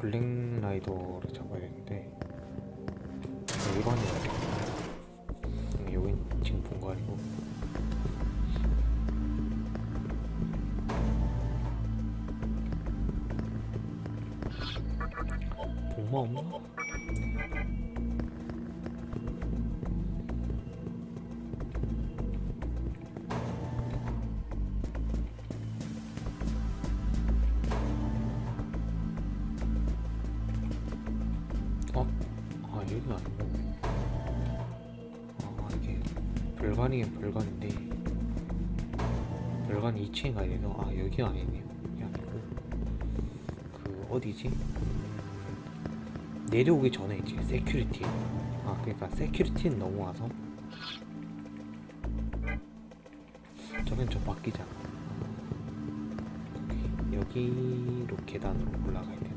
블랙라이더를 잡아야 되는데 일반이라 여긴 지금 본 거 아니고 복마 없나? 별관이긴 별관인데. 별관 2층에 가야 돼서 아 여기가 아니네요 여기 아니고. 그 어디지? 내려오기 전에 이제 security 아 그러니까 security는 넘어와서. 저긴 좀 바뀌잖아 여기, 여기로 계단으로 올라가야 되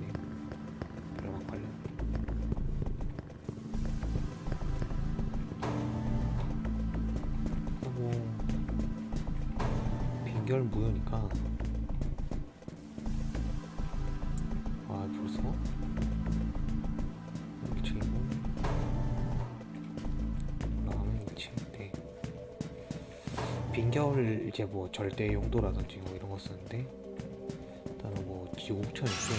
뭐 절대 용도라든지 뭐 이런 거 쓰는데 일단은 뭐 지옥천 있고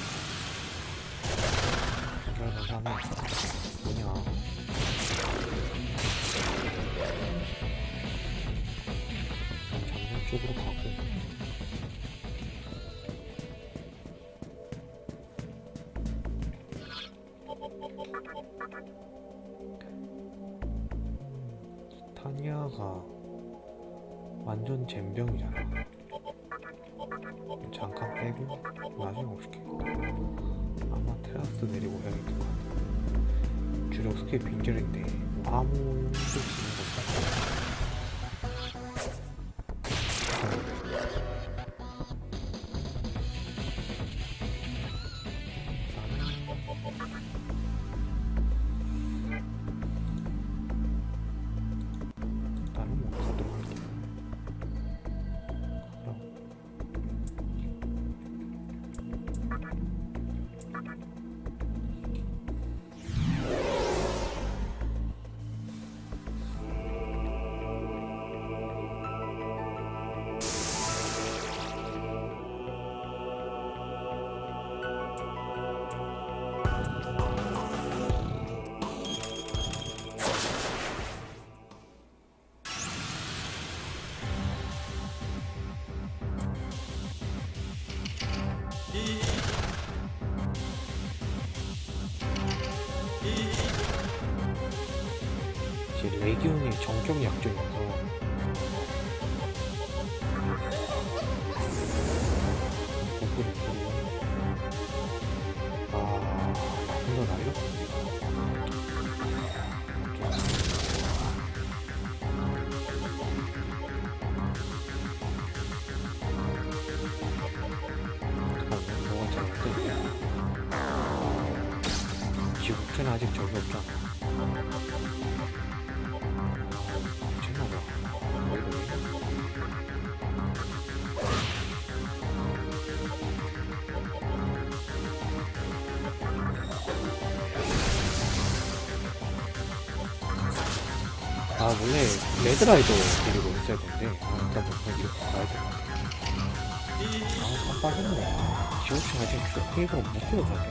빈결 감사하면 뭐냐. 장면 쪽으로 가고 잼병이잖아. 잠깐 빼고 나중에 올게. 아마 테라스 내리고 같아. 주력 스킬 빈결인데 뭐 아무 일도 없는 것같 레기온이 정격 약점이어서 아 원래 레드라이더 데리고 있어야 되는데 아 일단 뭐 그냥 이렇게 가야 될것 같아 아 깜빡했네. 지옥청 아직 페이버가 못 찍어줘야 돼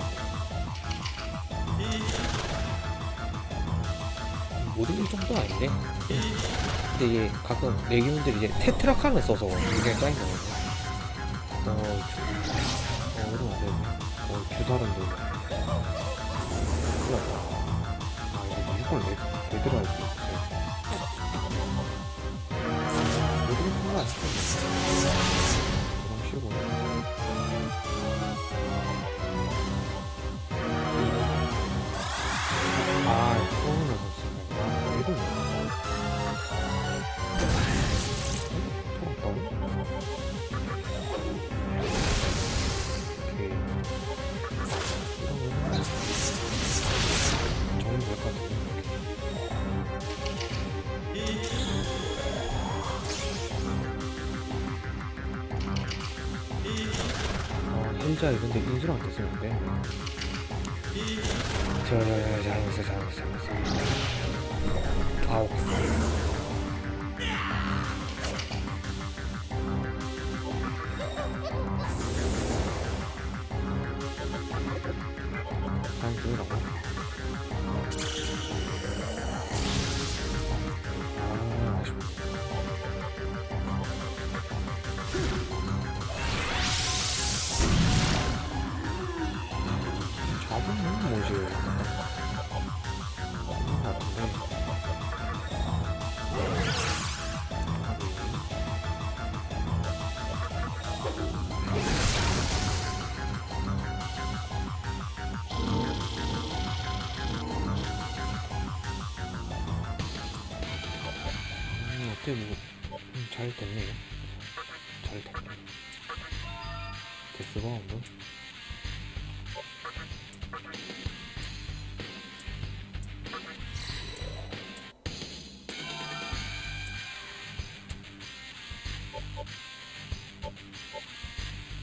못 이길 정도는 아닌데? 근데 이게 가끔 레기온들이 이제 테트라 칸을 써서 굉장히 쌓인 거거든요 어, 주- 어 이러면 안 되네. 어 주사름도 큰일 났다. 아 이거 무조건 레, 레드라이더 Podcast. 어, 힐자 이런데 인수랑 됐었는데 저, 저, 저, 잘못했어, 잘못했어, 잘못했어. 아우. 다음 중이라고? 잘 됐네요. 잘 됐네. 데스 바운드?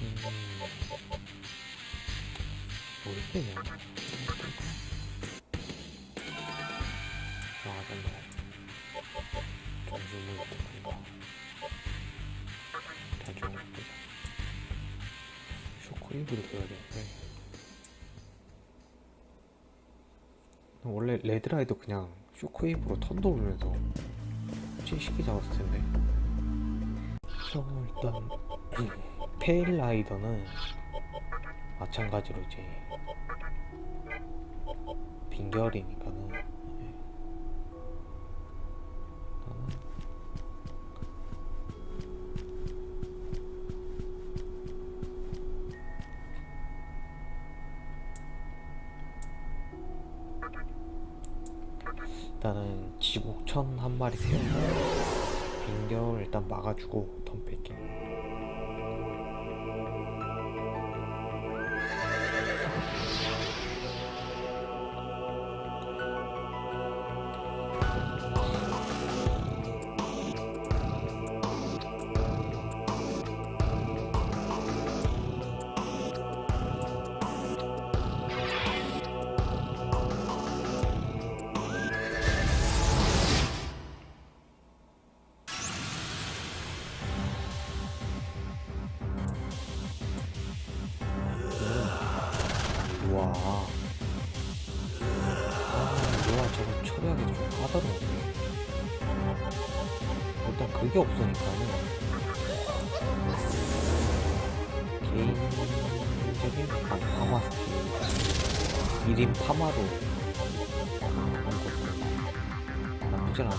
음, 모르겠네요. shockwave를 배워야 되는데. 원래 레드라이더도 그냥 shockwave로 턴 돌면서 쉽게 잡았을 텐데. 그럼 일단 페일 라이더는 마찬가지로 이제 빙결이니까는 세우고 빈결 일단 막아주고 덤 뺄게 파마로. 한 것도 나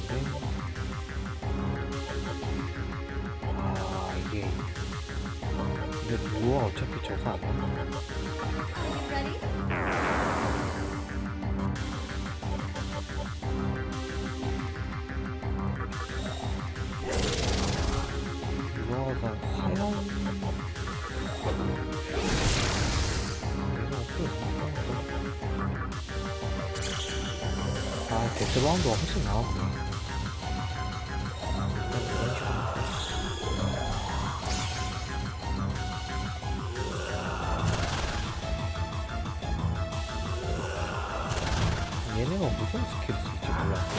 아 Death Bound가 훨씬 나았네 얘네가 무슨 스킬을 쓸지 몰랐어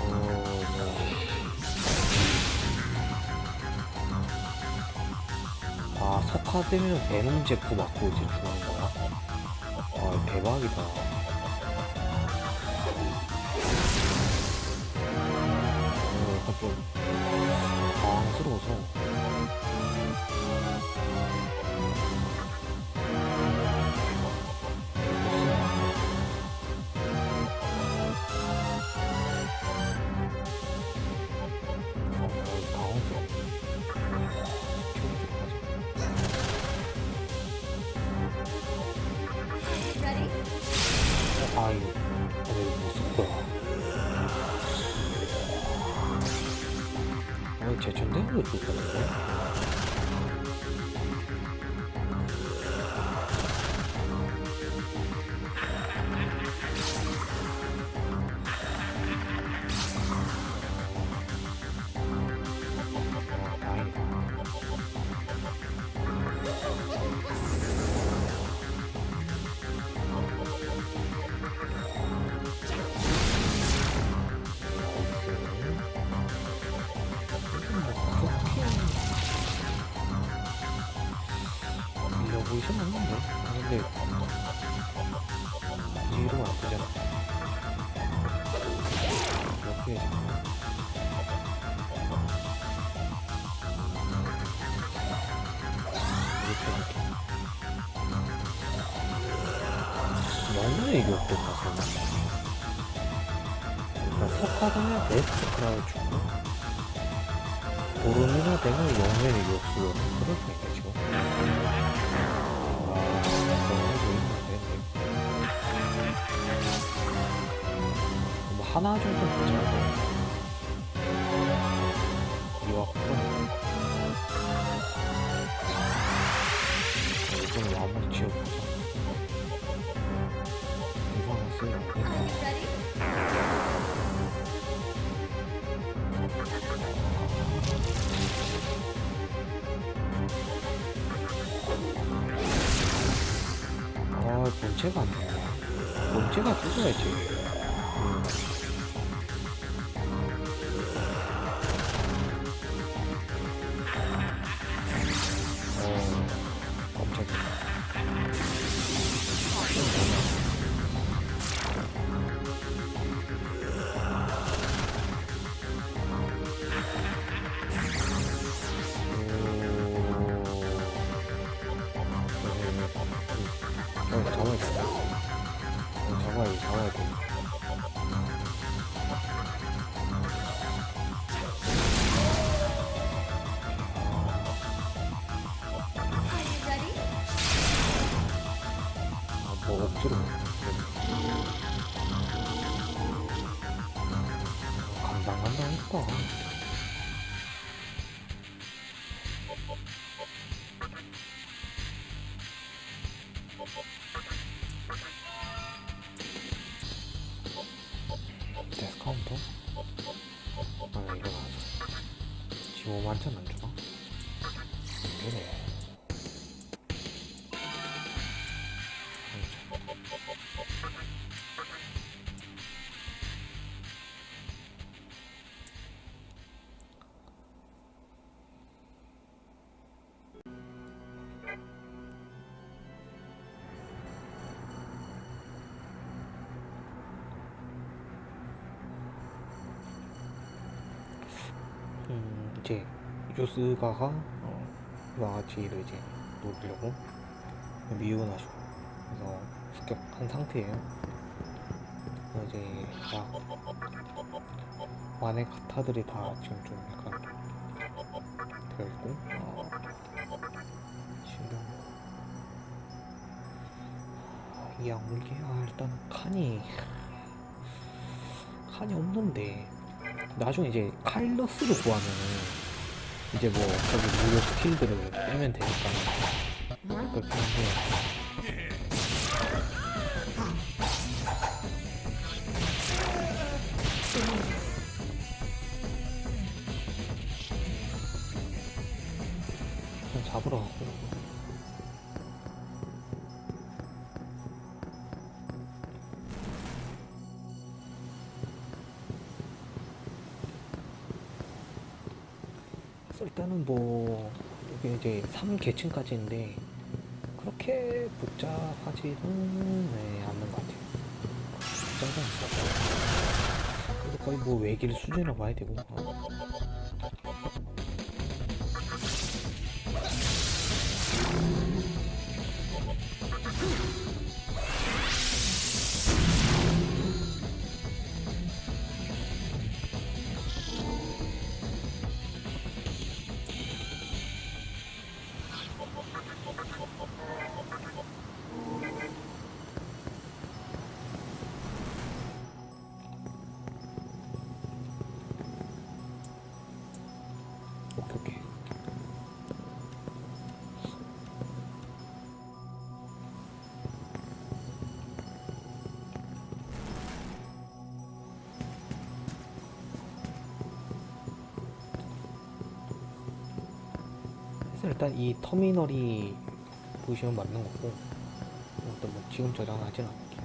어, 뭐. 아, 석화 되면 Venom Zap 맞고 이제 죽는 거야? 아, 대박이다. 어, 약간 좀 당황스러워서. 석화동의 베스트 크라우 주고. 보름이나 되면 영면이 욕수로 그럴 수 있겠죠. 뭐 하나 정도 괜찮아 이와 그럼 이건 마무리 지어보자 아, 본체가 안 나와. 본체가 죽어야지. 간당 이제 요스가가 어, 와지를 이제 녹이려고 미우나시고 그래서 습격한 상태예요. 이제 막 완의 가타들이 다 지금 좀 약간 되어 있고 어, 지금 이 악물기 아 일단 칸이 칸이 없는데 나중에 이제 카일러스를 구하면은 이제 뭐 저기 무료 스킬들을 빼면 되니까. 한데. 좀 잡으러 가고 일단은 뭐 이게 이제 3계층까지인데 그렇게 복잡하지는 네, 않는 것 같아요. 복잡하지 않고 그래도 거의 뭐 외길 수준이라고 봐야 되고 어. 일단 이 터미널이 보시면 맞는 거고 일단 뭐 지금 저장하진 않을게요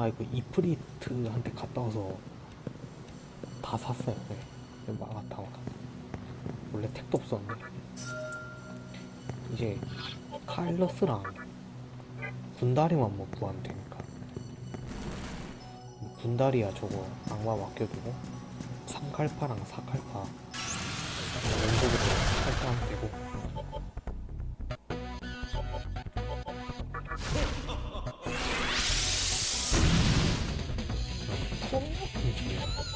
아 이거 이프리트한테 갔다 와서 다 샀어요. 네. 막았다 막았다. 원래 택도 없었는데 이제 카일러스랑 군다리만 뭐 구하면 되니까 군다리야 저거 악마 맡겨두고 삼칼파랑 사칼파 왼쪽으로 살짝하면 되고 Thank you.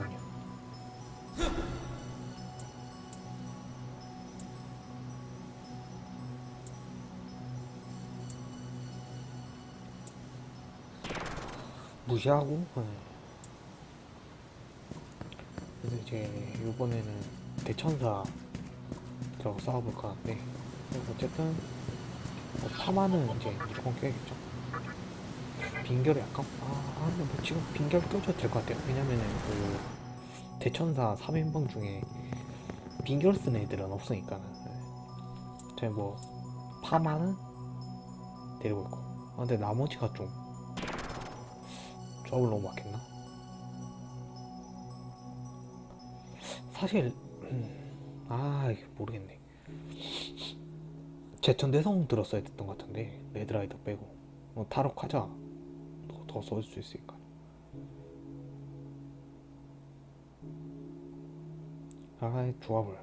아니요 무시하고? 네. 그래서 이제 이번에는 대천사 들어가 싸워볼까 하는데 그래서 어쨌든 뭐 파마는 이제 무조건 껴야겠죠 빙결이 약간 아, 아 근데 뭐 지금 빙결 껴줘도 될 것 같아요. 왜냐면은 그 대천사 3인방 중에 빙결 쓰는 애들은 없으니까는 네. 제가 뭐 파마는 데리고 있고. 아, 근데 나머지가 좀 조합을 너무 맞겠나? 사실 음, 아 모르겠네. 제천 대성 들었어야 됐던 것 같은데 레드라이더 빼고. 뭐 타락하자 더, 더 써줄 수 있으니까 아이 조합을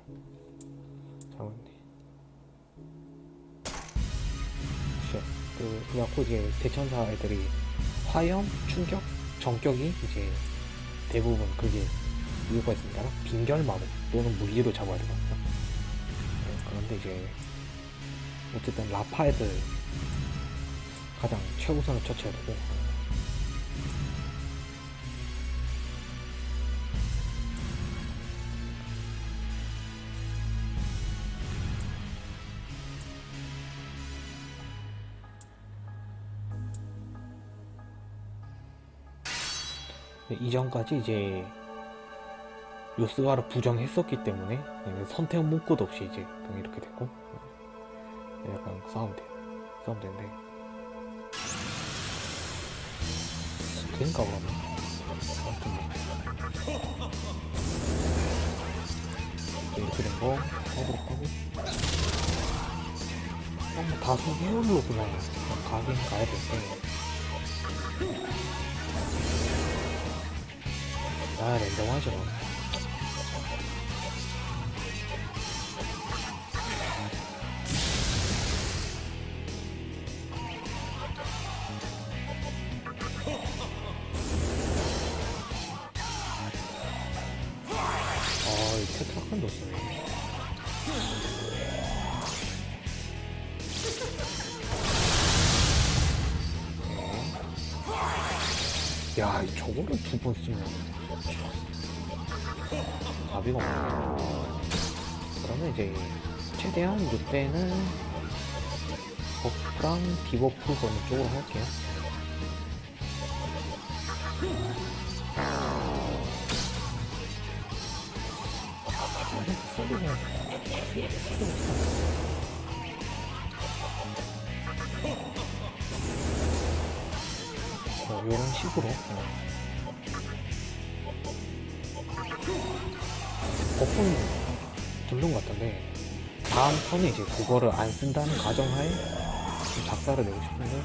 shit. 그, 그래갖고 이제 대천사 애들이 화염, 충격, 전격이 이제 대부분 그게 이유가 있습니다. 빙결 마법 또는 물리로 잡아야 되거든요. 네, 그런데 이제 어쨌든 라파 애들 가장 최우선을 처치해야 되고 이전까지 이제 요스가를 부정했었기 때문에 선택 문구도 없이 이제 이렇게 됐고 네, 약간 싸우면 돼 싸우면 되는데. 그니까 그러면 아무튼 뭐. 이렇게 된거 하도록 하고. 그냥 뭐 다수 해열로 그냥, 가긴 가야 될때 아 랜덤하죠. 아이 테트라칸도 쓰네 야, 이 저거를 두 번 쓰면 답이가 없네. 그러면 이제 최대한 이때는 버프랑 디버프 거는 쪽으로 할게요. 어, 이런 식으로 어. 거품 뚫는 것 같던데 다음 턴에 이제 그거를 안 쓴다는 가정하에 좀 작사를 내고 싶은데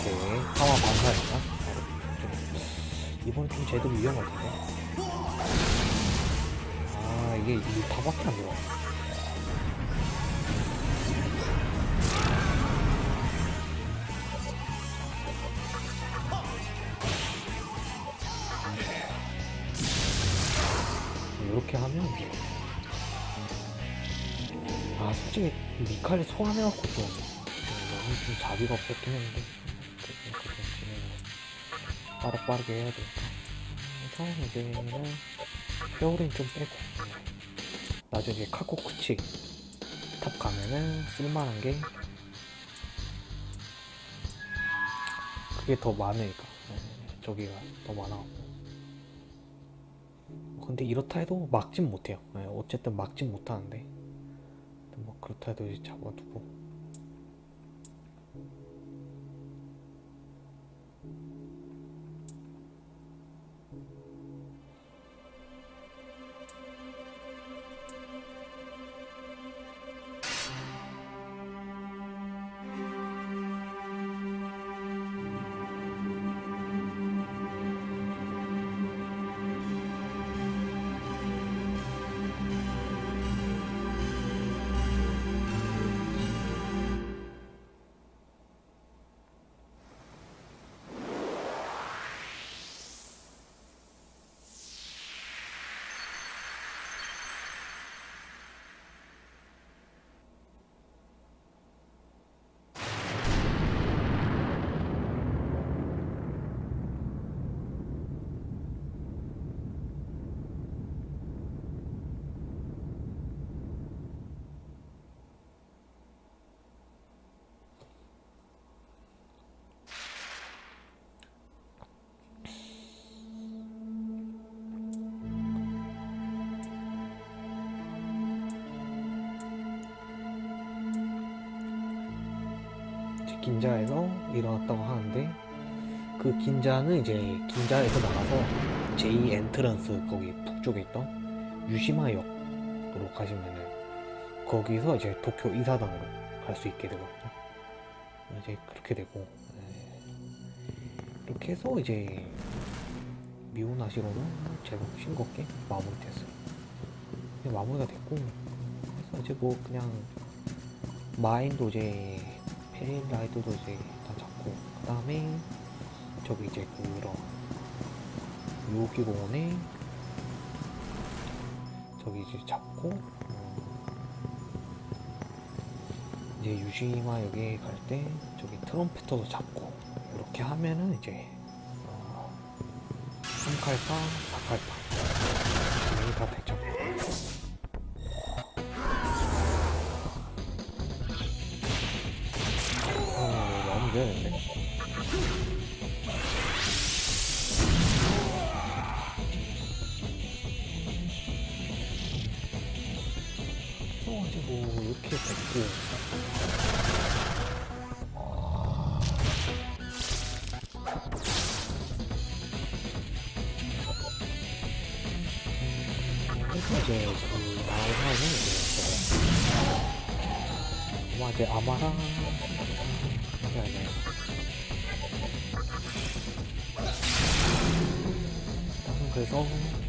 오케이 파마 반사했다 이번 좀 제대로 위험할 텐데 아 이게 이 다밖에 안 들어 이렇게 하면 아 솔직히 미칼을 소환해갖고 좀, 좀 너무 좀 자비가 없었긴 했는데 그래도 좀 진행을 빠르빠르게 해야 되니까? 그래서 이제는 페어린 좀 빼고 나중에 카구츠치 탑 가면은 쓸만한 게 그게 더 많으니까. 네, 저기가 더 많아갖고 근데 이렇다 해도 막진 못해요. 네, 어쨌든 막진 못하는데. 뭐 그렇다 해도 잡아두고 긴자에서 일어났다고 하는데 그 긴자는 이제 긴자에서 나가서 제2 엔트런스 거기 북쪽에 있던 유시마역으로 가시면은 거기서 이제 도쿄 이사당으로 갈 수 있게 되거든요. 이제 그렇게 되고 네. 이렇게 해서 이제 미오나시로는 제법 싱겁게 마무리됐어요. 이제 마무리가 됐고 그래서 이제 뭐 그냥 마인도 이제 페릴라이드도 이제 다 잡고 그 다음에 저기 이제 그런 요기공원에 저기 이제 잡고 어, 이제 유시마역에 갈때 저기 트럼페터도 잡고 이렇게 하면은 이제 어, 3칼파 4칼파 진행이 다 됐죠 그래가지고 이렇게 됐고. 그래서 이제 그 저거 아마 이제 아마랑 해야 그래서 어,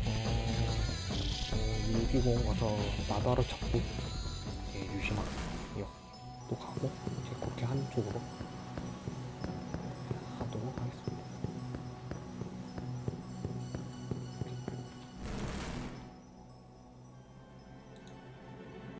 어, 유기공 가서 나다로 잡고